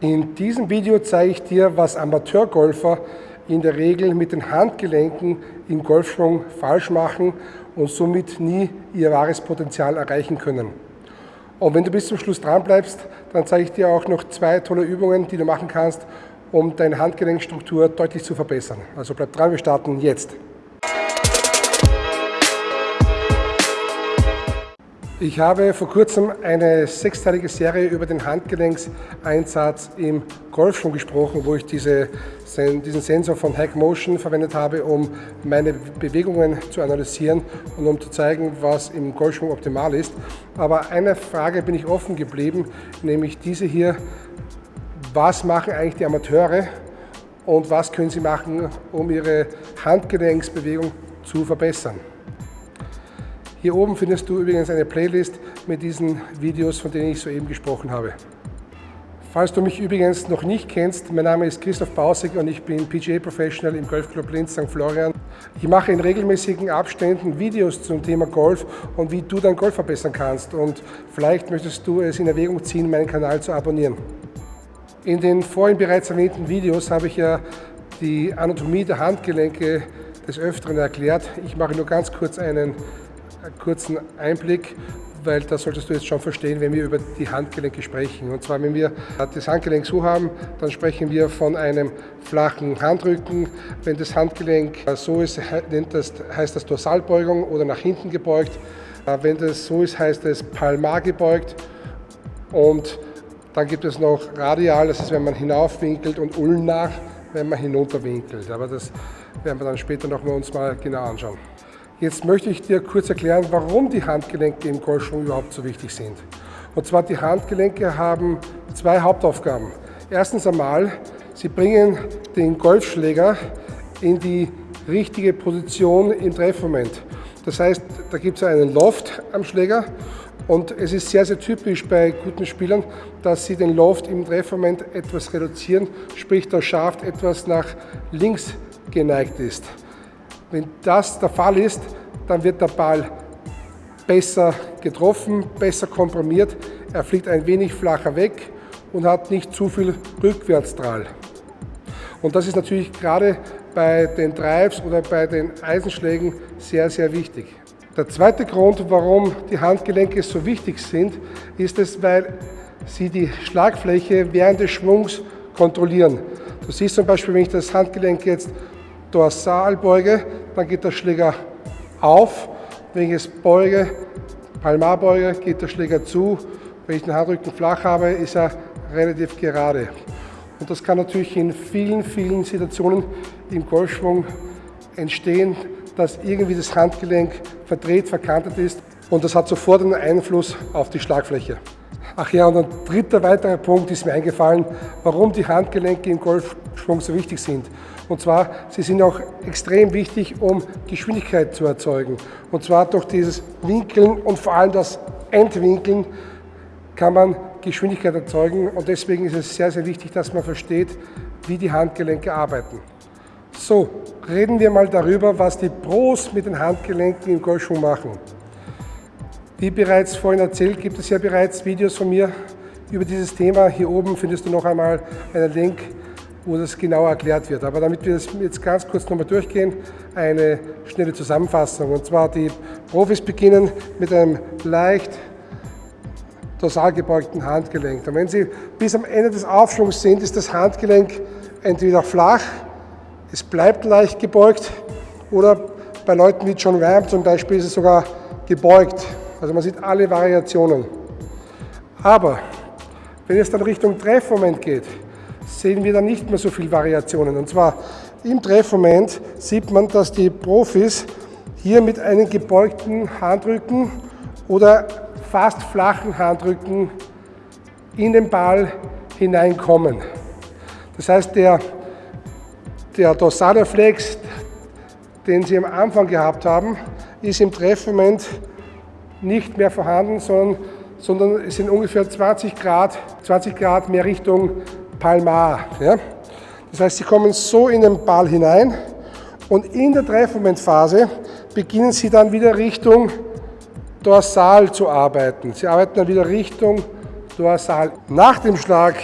In diesem Video zeige ich dir, was Amateurgolfer in der Regel mit den Handgelenken im Golfschwung falsch machen und somit nie ihr wahres Potenzial erreichen können. Und wenn du bis zum Schluss dran bleibst, dann zeige ich dir auch noch zwei tolle Übungen, die du machen kannst, um deine Handgelenkstruktur deutlich zu verbessern. Also bleib dran, wir starten jetzt. Ich habe vor kurzem eine sechsteilige Serie über den Handgelenkseinsatz im Golfschwung gesprochen, wo ich diese, diesen Sensor von Hack Motion verwendet habe, um meine Bewegungen zu analysieren und um zu zeigen, was im Golfschwung optimal ist. Aber eine Frage bin ich offen geblieben, nämlich diese hier, was machen eigentlich die Amateure und was können sie machen, um ihre Handgelenksbewegung zu verbessern. Hier oben findest du übrigens eine Playlist mit diesen Videos, von denen ich soeben gesprochen habe. Falls du mich übrigens noch nicht kennst, mein Name ist Christoph Bausig und ich bin PGA Professional im Golfclub Linz St. Florian. Ich mache in regelmäßigen Abständen Videos zum Thema Golf und wie du dein Golf verbessern kannst und vielleicht möchtest du es in Erwägung ziehen, meinen Kanal zu abonnieren. In den vorhin bereits erwähnten Videos habe ich ja die Anatomie der Handgelenke des Öfteren erklärt. Ich mache nur ganz kurz einen einen kurzen Einblick, weil das solltest du jetzt schon verstehen, wenn wir über die Handgelenke sprechen. Und zwar, wenn wir das Handgelenk so haben, dann sprechen wir von einem flachen Handrücken. Wenn das Handgelenk so ist, heißt das Dorsalbeugung oder nach hinten gebeugt. Wenn das so ist, heißt es palmar gebeugt. Und dann gibt es noch radial, das ist, wenn man hinaufwinkelt und ulnar, wenn man hinunterwinkelt. Aber das werden wir dann später noch mal uns mal genau anschauen. Jetzt möchte ich dir kurz erklären, warum die Handgelenke im Golfschwung überhaupt so wichtig sind. Und zwar die Handgelenke haben zwei Hauptaufgaben. Erstens einmal, sie bringen den Golfschläger in die richtige Position im Treffmoment. Das heißt, da gibt es einen Loft am Schläger und es ist sehr, sehr typisch bei guten Spielern, dass sie den Loft im Treffmoment etwas reduzieren, sprich der Schaft etwas nach links geneigt ist. Wenn das der Fall ist, dann wird der Ball besser getroffen, besser komprimiert, er fliegt ein wenig flacher weg und hat nicht zu viel Rückwärtsdrall. Und das ist natürlich gerade bei den Drives oder bei den Eisenschlägen sehr, sehr wichtig. Der zweite Grund, warum die Handgelenke so wichtig sind, ist es, weil sie die Schlagfläche während des Schwungs kontrollieren. Du siehst zum Beispiel, wenn ich das Handgelenk jetzt dorsal beuge, dann geht der Schläger auf. Wenn ich es beuge, palmar beuge, geht der Schläger zu. Wenn ich den Handrücken flach habe, ist er relativ gerade. Und das kann natürlich in vielen, vielen Situationen im Golfschwung entstehen, dass irgendwie das Handgelenk verdreht, verkantet ist und das hat sofort einen Einfluss auf die Schlagfläche. Ach ja, und ein dritter weiterer Punkt ist mir eingefallen, warum die Handgelenke im Golfschwung so wichtig sind. Und zwar, sie sind auch extrem wichtig, um Geschwindigkeit zu erzeugen. Und zwar durch dieses Winkeln und vor allem das Entwinkeln kann man Geschwindigkeit erzeugen. Und deswegen ist es sehr, sehr wichtig, dass man versteht, wie die Handgelenke arbeiten. So, reden wir mal darüber, was die Pros mit den Handgelenken im Golfschwung machen. Wie bereits vorhin erzählt, gibt es ja bereits Videos von mir über dieses Thema. Hier oben findest du noch einmal einen Link, wo das genauer erklärt wird. Aber damit wir das jetzt ganz kurz nochmal durchgehen, eine schnelle Zusammenfassung. Und zwar die Profis beginnen mit einem leicht dorsal gebeugten Handgelenk. Und wenn sie bis am Ende des Aufschwungs sind, ist das Handgelenk entweder flach, es bleibt leicht gebeugt oder bei Leuten wie John Ram zum Beispiel ist es sogar gebeugt. Also man sieht alle Variationen. Aber wenn es dann Richtung Treffmoment geht, sehen wir dann nicht mehr so viele Variationen. Und zwar im Treffmoment sieht man, dass die Profis hier mit einem gebeugten Handrücken oder fast flachen Handrücken in den Ball hineinkommen. Das heißt, der, der dorsale Flex, den Sie am Anfang gehabt haben, ist im Treffmoment nicht mehr vorhanden, sondern, sondern es sind ungefähr 20 Grad, 20 Grad mehr Richtung Palmar. Ja? Das heißt, sie kommen so in den Ball hinein und in der Treffmomentphase beginnen sie dann wieder Richtung Dorsal zu arbeiten. Sie arbeiten dann wieder Richtung Dorsal. Nach dem Schlag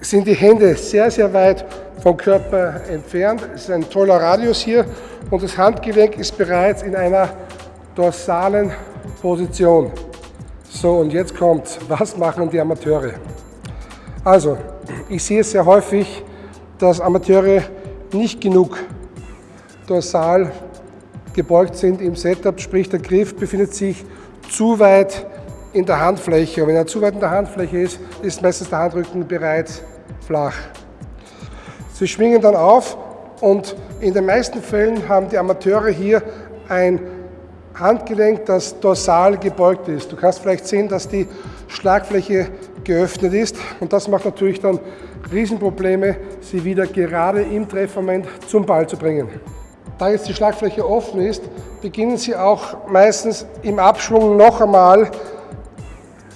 sind die Hände sehr, sehr weit vom Körper entfernt. Es ist ein toller Radius hier und das Handgelenk ist bereits in einer dorsalen Position. So, und jetzt kommt, was machen die Amateure? Also, ich sehe sehr häufig, dass Amateure nicht genug dorsal gebeugt sind im Setup, sprich der Griff befindet sich zu weit in der Handfläche. Und wenn er zu weit in der Handfläche ist, ist meistens der Handrücken bereits flach. Sie schwingen dann auf und in den meisten Fällen haben die Amateure hier ein Handgelenk, das dorsal gebeugt ist. Du kannst vielleicht sehen, dass die Schlagfläche geöffnet ist und das macht natürlich dann Riesenprobleme, sie wieder gerade im Treffmoment zum Ball zu bringen. Da jetzt die Schlagfläche offen ist, beginnen sie auch meistens im Abschwung noch einmal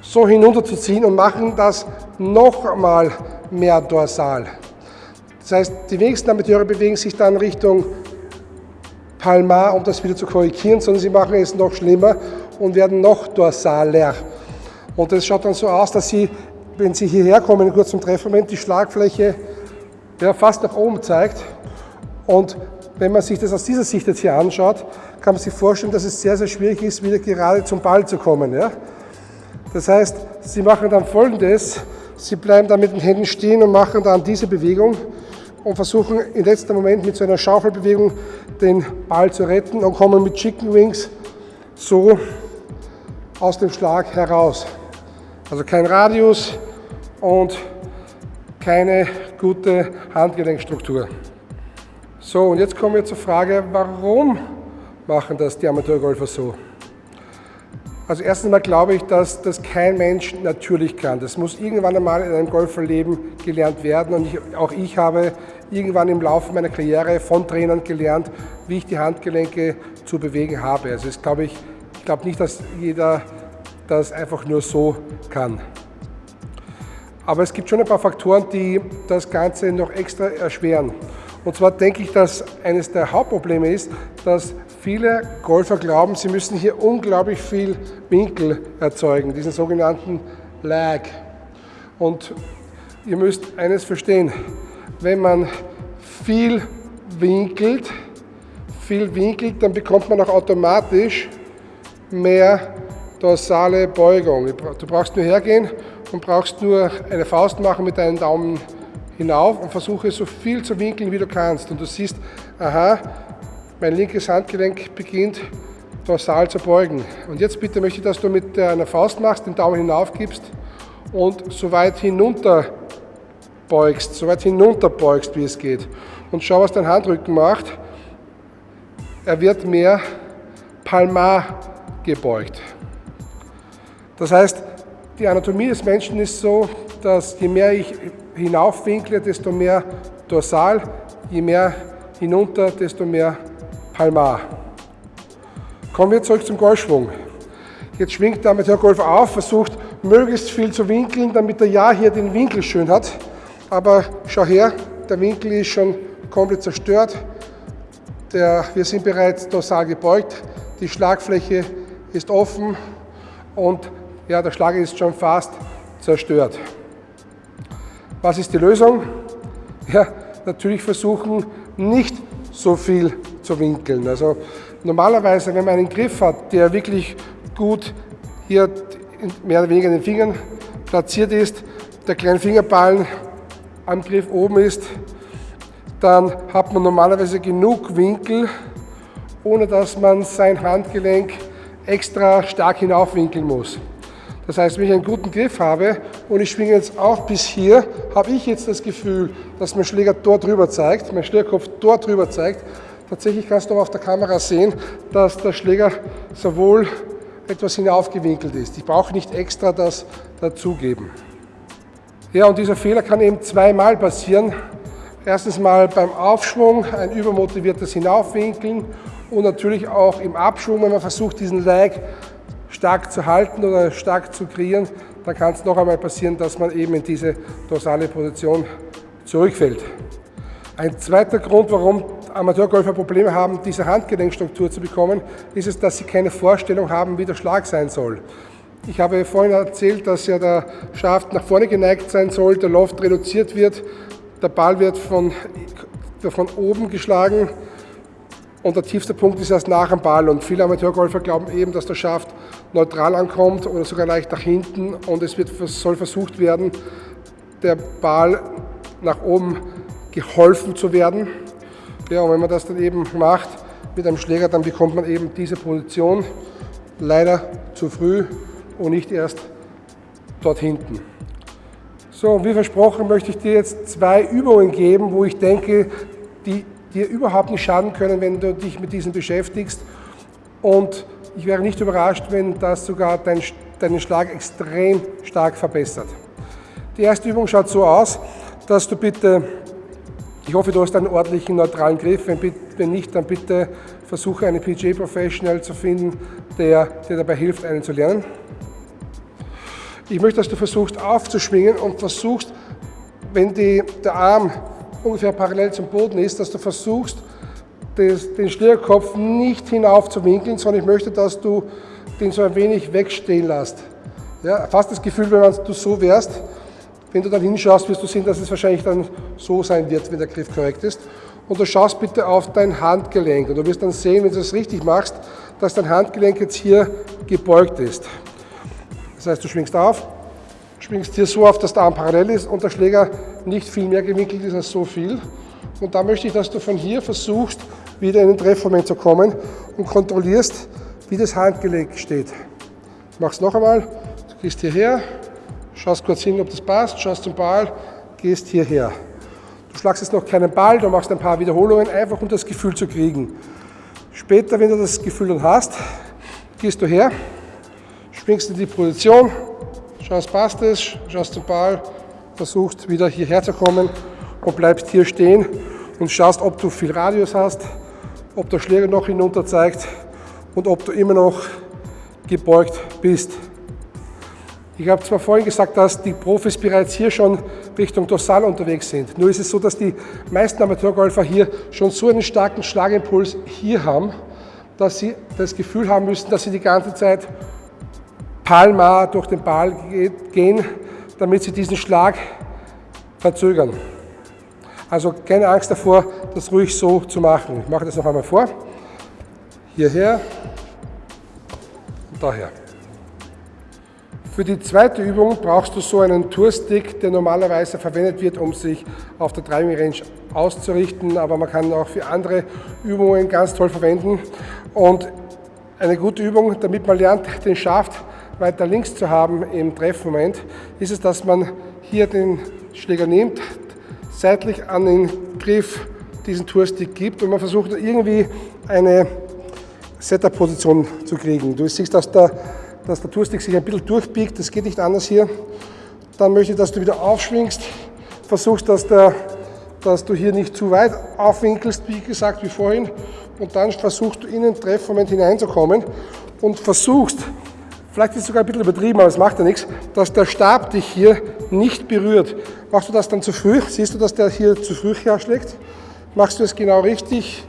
so hinunterzuziehen und machen das noch einmal mehr dorsal. Das heißt, die wenigsten Amateure bewegen sich dann Richtung Palmar, um das wieder zu korrigieren, sondern sie machen es noch schlimmer und werden noch dorsaler. Und das schaut dann so aus, dass sie, wenn sie hierher kommen, kurz zum Treffmoment, die Schlagfläche ja, fast nach oben zeigt. Und wenn man sich das aus dieser Sicht jetzt hier anschaut, kann man sich vorstellen, dass es sehr, sehr schwierig ist, wieder gerade zum Ball zu kommen. Ja? Das heißt, sie machen dann folgendes, sie bleiben dann mit den Händen stehen und machen dann diese Bewegung und versuchen im letzten Moment mit so einer Schaufelbewegung den Ball zu retten und kommen mit Chicken Wings so aus dem Schlag heraus. Also kein Radius und keine gute Handgelenkstruktur. So, und jetzt kommen wir zur Frage, warum machen das die Amateurgolfer so? Also erstens mal glaube ich, dass das kein Mensch natürlich kann. Das muss irgendwann einmal in einem Golferleben gelernt werden. Und ich, auch ich habe irgendwann im Laufe meiner Karriere von Trainern gelernt, wie ich die Handgelenke zu bewegen habe. Also das glaube ich, ich glaube nicht, dass jeder das einfach nur so kann. Aber es gibt schon ein paar Faktoren, die das Ganze noch extra erschweren. Und zwar denke ich, dass eines der Hauptprobleme ist, dass viele Golfer glauben, sie müssen hier unglaublich viel Winkel erzeugen, diesen sogenannten Lag. Und ihr müsst eines verstehen, wenn man viel winkelt, viel winkelt, dann bekommt man auch automatisch mehr dorsale Beugung. Du brauchst nur hergehen und brauchst nur eine Faust machen mit deinen Daumen hinauf und versuche so viel zu winkeln, wie du kannst. Und du siehst, aha, mein linkes Handgelenk beginnt dorsal zu beugen. Und jetzt bitte möchte ich, dass du mit einer Faust machst, den Daumen hinauf gibst und so weit hinunter beugst, so weit hinunter beugst, wie es geht. Und schau, was dein Handrücken macht. Er wird mehr palmar gebeugt. Das heißt, die Anatomie des Menschen ist so, dass je mehr ich hinaufwinkle, desto mehr dorsal, je mehr hinunter, desto mehr palmar. Kommen wir zurück zum Golfschwung. Jetzt schwingt der Amateurgolfer auf, versucht möglichst viel zu winkeln, damit er ja hier den Winkel schön hat. Aber schau her, der Winkel ist schon komplett zerstört. Der, wir sind bereits dorsal gebeugt, die Schlagfläche ist offen und ja, der Schlag ist schon fast zerstört. Was ist die Lösung? Ja, natürlich versuchen, nicht so viel zu winkeln. Also normalerweise, wenn man einen Griff hat, der wirklich gut hier mehr oder weniger in den Fingern platziert ist, der kleine Fingerballen am Griff oben ist, dann hat man normalerweise genug Winkel, ohne dass man sein Handgelenk extra stark hinaufwinkeln muss. Das heißt, wenn ich einen guten Griff habe und ich schwinge jetzt auch bis hier, habe ich jetzt das Gefühl, dass mein Schläger dort drüber zeigt, mein Schlägerkopf dort drüber zeigt. Tatsächlich kannst du aber auf der Kamera sehen, dass der Schläger sowohl etwas hinaufgewinkelt ist. Ich brauche nicht extra das dazugeben. Ja, und dieser Fehler kann eben zweimal passieren. Erstens mal beim Aufschwung, ein übermotiviertes Hinaufwinkeln und natürlich auch im Abschwung, wenn man versucht, diesen Lag stark zu halten oder stark zu kreieren, dann kann es noch einmal passieren, dass man eben in diese dorsale Position zurückfällt. Ein zweiter Grund, warum Amateurgolfer Probleme haben, diese Handgelenkstruktur zu bekommen, ist es, dass sie keine Vorstellung haben, wie der Schlag sein soll. Ich habe vorhin erzählt, dass ja der Schaft nach vorne geneigt sein soll, der Loft reduziert wird, der Ball wird von, von oben geschlagen und der tiefste Punkt ist erst nach dem Ball. Und viele Amateurgolfer glauben eben, dass der Schaft neutral ankommt oder sogar leicht nach hinten und es wird, soll versucht werden, der Ball nach oben geholfen zu werden. Ja, und wenn man das dann eben macht mit einem Schläger, dann bekommt man eben diese Position leider zu früh und nicht erst dort hinten. So, wie versprochen möchte ich dir jetzt zwei Übungen geben, wo ich denke, die dir überhaupt nicht schaden können, wenn du dich mit diesen beschäftigst. Und ich wäre nicht überrascht, wenn das sogar dein, deinen Schlag extrem stark verbessert. Die erste Übung schaut so aus, dass du bitte, ich hoffe, du hast einen ordentlichen neutralen Griff, wenn, wenn nicht, dann bitte versuche einen PGA Professional zu finden, der dir dabei hilft, einen zu lernen. Ich möchte, dass du versuchst aufzuschwingen und versuchst, wenn die, der Arm ungefähr parallel zum Boden ist, dass du versuchst, das, den Schlägerkopf nicht hinauf zu winkeln, sondern ich möchte, dass du den so ein wenig wegstehen lässt. Ja, fast das Gefühl, wenn du so wärst, wenn du dann hinschaust, wirst du sehen, dass es wahrscheinlich dann so sein wird, wenn der Griff korrekt ist. Und du schaust bitte auf dein Handgelenk und du wirst dann sehen, wenn du das richtig machst, dass dein Handgelenk jetzt hier gebeugt ist. Das heißt, du schwingst auf, schwingst hier so auf, dass der Arm parallel ist und der Schläger nicht viel mehr gewinkelt ist als so viel. Und da möchte ich, dass du von hier versuchst, wieder in den Treffmoment zu kommen und kontrollierst, wie das Handgelenk steht. Mach es noch einmal, du gehst hierher, schaust kurz hin, ob das passt, schaust zum Ball, gehst hierher. Du schlagst jetzt noch keinen Ball, du machst ein paar Wiederholungen, einfach um das Gefühl zu kriegen. Später, wenn du das Gefühl dann hast, gehst du her, springst in die Position, schaust, passt es, schaust zum Ball, versuchst wieder hierher zu kommen und bleibst hier stehen und schaust, ob du viel Radius hast, ob der Schläger noch hinunter zeigt und ob du immer noch gebeugt bist. Ich habe zwar vorhin gesagt, dass die Profis bereits hier schon Richtung Dorsal unterwegs sind. Nur ist es so, dass die meisten Amateurgolfer hier schon so einen starken Schlagimpuls hier haben, dass sie das Gefühl haben müssen, dass sie die ganze Zeit palmar durch den Ball gehen, damit sie diesen Schlag verzögern. Also keine Angst davor, das ruhig so zu machen. Ich mache das noch einmal vor. Hierher und daher. Für die zweite Übung brauchst du so einen Tourstick, der normalerweise verwendet wird, um sich auf der Driving Range auszurichten, aber man kann auch für andere Übungen ganz toll verwenden. Und eine gute Übung, damit man lernt, den Schaft weiter links zu haben im Treffmoment, ist es, dass man hier den Schläger nimmt, seitlich an den Griff diesen Tourstick gibt und man versucht irgendwie eine Setup-Position zu kriegen. Du siehst, dass der, dass der Tourstick sich ein bisschen durchbiegt, das geht nicht anders hier. Dann möchte ich, dass du wieder aufschwingst, versuchst, dass, der, dass du hier nicht zu weit aufwinkelst, wie gesagt, wie vorhin, und dann versuchst du in den Treffmoment hineinzukommen und versuchst, vielleicht ist es sogar ein bisschen übertrieben, aber es macht ja nichts, dass der Stab dich hier nicht berührt. Machst du das dann zu früh? Siehst du, dass der hier zu früh herschlägt? Machst du es genau richtig,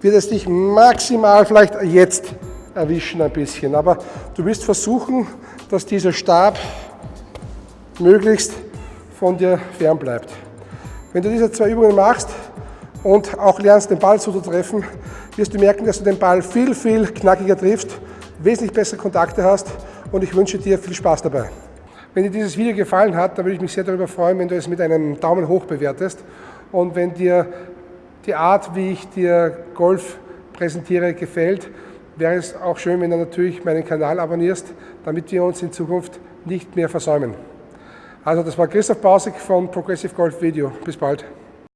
wird es dich maximal vielleicht jetzt erwischen ein bisschen. Aber du wirst versuchen, dass dieser Stab möglichst von dir fern bleibt. Wenn du diese zwei Übungen machst und auch lernst, den Ball so zu treffen, wirst du merken, dass du den Ball viel, viel knackiger triffst wesentlich bessere Kontakte hast und ich wünsche dir viel Spaß dabei. Wenn dir dieses Video gefallen hat, dann würde ich mich sehr darüber freuen, wenn du es mit einem Daumen hoch bewertest und wenn dir die Art, wie ich dir Golf präsentiere, gefällt, wäre es auch schön, wenn du natürlich meinen Kanal abonnierst, damit wir uns in Zukunft nicht mehr versäumen. Also das war Christoph Bausig von Progressive Golf Video. Bis bald.